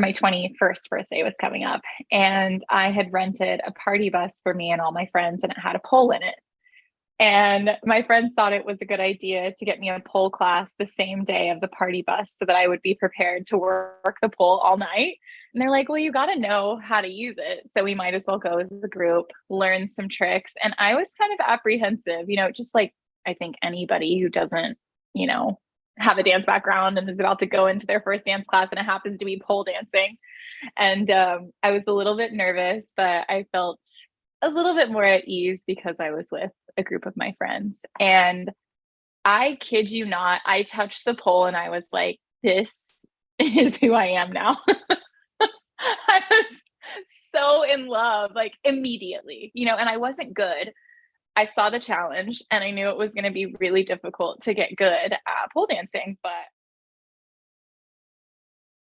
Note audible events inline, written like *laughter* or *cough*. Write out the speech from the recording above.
my 21st birthday was coming up and I had rented a party bus for me and all my friends and it had a pole in it. And my friends thought it was a good idea to get me a pole class the same day of the party bus so that I would be prepared to work the pole all night. And they're like, well, you got to know how to use it. So we might as well go as a group, learn some tricks. And I was kind of apprehensive, you know, just like I think anybody who doesn't, you know, have a dance background and is about to go into their first dance class and it happens to be pole dancing. And um, I was a little bit nervous, but I felt a little bit more at ease because I was with a group of my friends. And I kid you not, I touched the pole and I was like, this is who I am now. *laughs* I was so in love, like immediately, you know, and I wasn't good. I saw the challenge and I knew it was going to be really difficult to get good at pole dancing, but